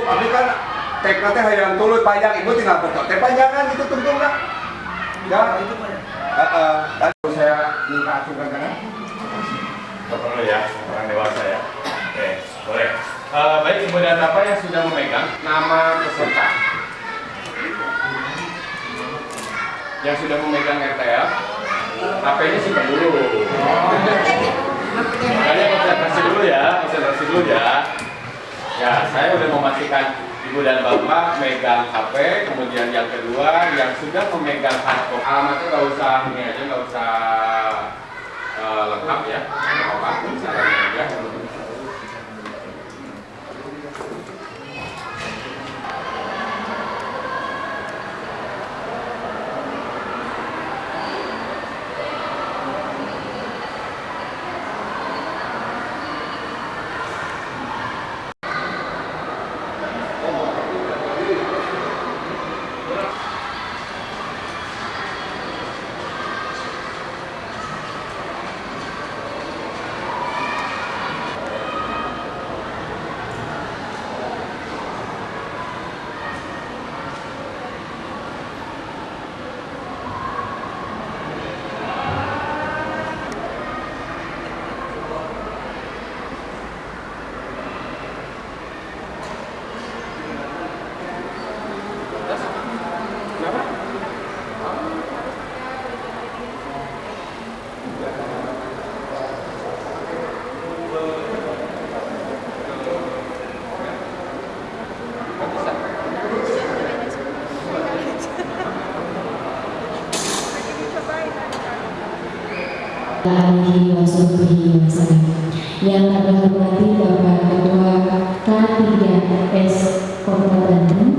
Huruf abdi kan tekna teh hayang tulut panjang ibu tinggal foto teh panjangan itu tentu enggak ya itu Heeh. Dan saya minta acukan kanan. Foto dulu ya, orang dewasa ya. Oke, boleh. Eh, baik, Ibu dan Bapak yang sudah memegang nama peserta. Yang sudah memegang RTL, HP-nya simpan dulu. Makanya konsentrasi dulu ya, konsentrasi dulu ya. Ya, saya udah memastikan Ibu dan Bapak megang HP, kemudian yang kedua yang sudah memegang hardcopy. Alamatnya nggak usah ini aja, nggak usah eh, lengkap ya, apa-apa, caranya aja. Alaihi wasallam. Yang kami hormati Bapak Ketua K3S Kota Bandung,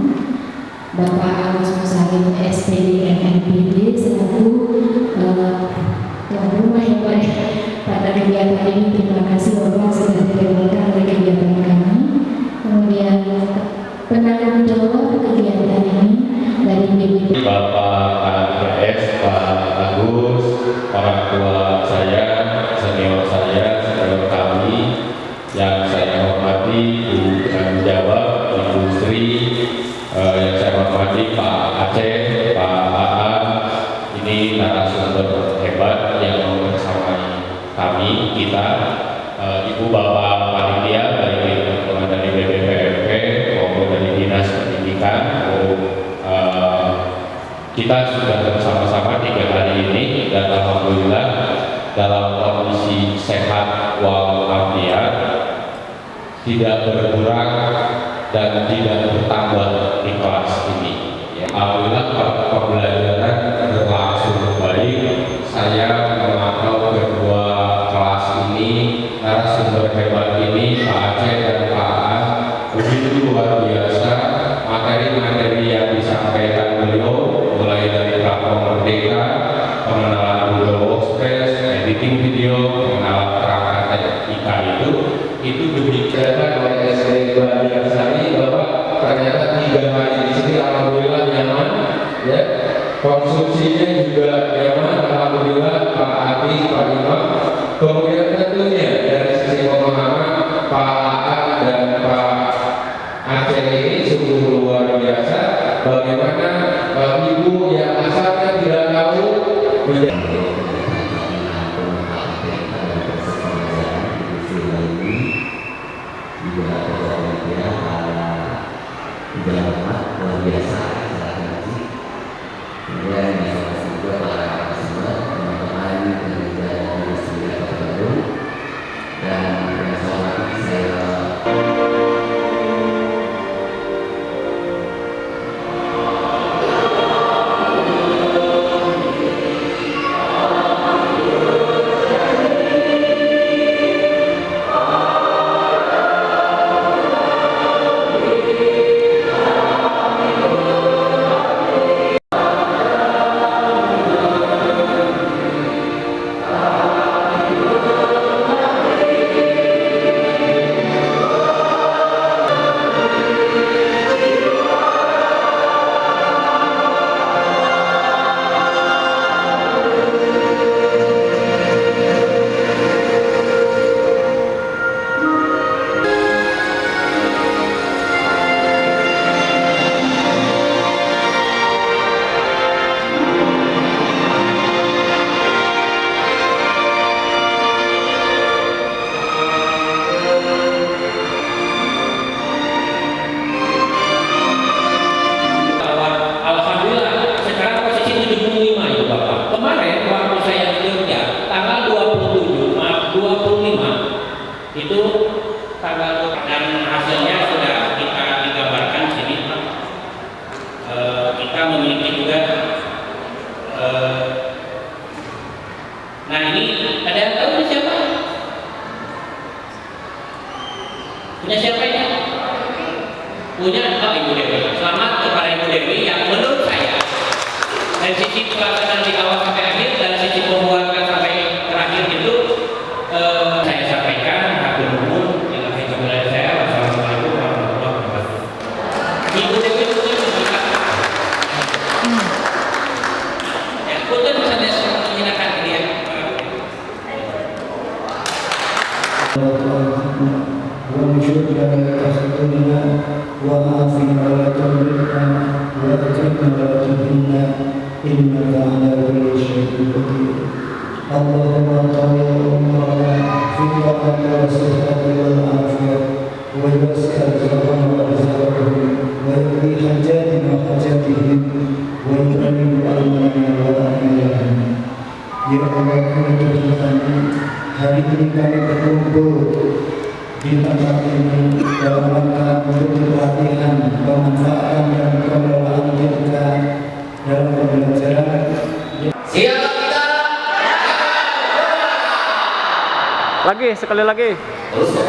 Bapak Agus Musalim SPD MNPD selaku eh, tuan rumah yang baik pada kegiatan ini. Ibu Bapak Panitia dari teman-teman dari BPPMP maupun dari Dinas Pendidikan, eh, kita sudah bersama-sama tiga hari ini dan alhamdulillah dalam kondisi sehat walafiat tidak berkurang dan tidak bertambah di kelas ini. Ya, Alhamdulillah pe- pembelajaran allora che Aceh ini sungguh luar biasa. Bagaimana uh, ibu yang asalnya tidak tahu menjadi Ada yang tahu ini siapa? Punya siapa ini? Punya oh, Ibu Dewi. Selamat kepada Ibu Dewi yang menurut saya dari sisi pelaksanaan di awal ومن شر ما تحسدنا وعافنا ولا تضلنا ولا تهنا إنك على كل شيء قدير اللهم طهر أمرنا في الرحمة والصحة والعافية ويسر الزمان وأزواجهم ويقضي حاجاتنا وحاجاتهم ويؤمن أمرنا وأمرهم يا الله كنت hari ini di tempat ini dalam rangka untuk pelatihan, pemanfaatan dan pengelolaan kita dalam pembelajaran Siapa kita? Lagi, sekali lagi. Terus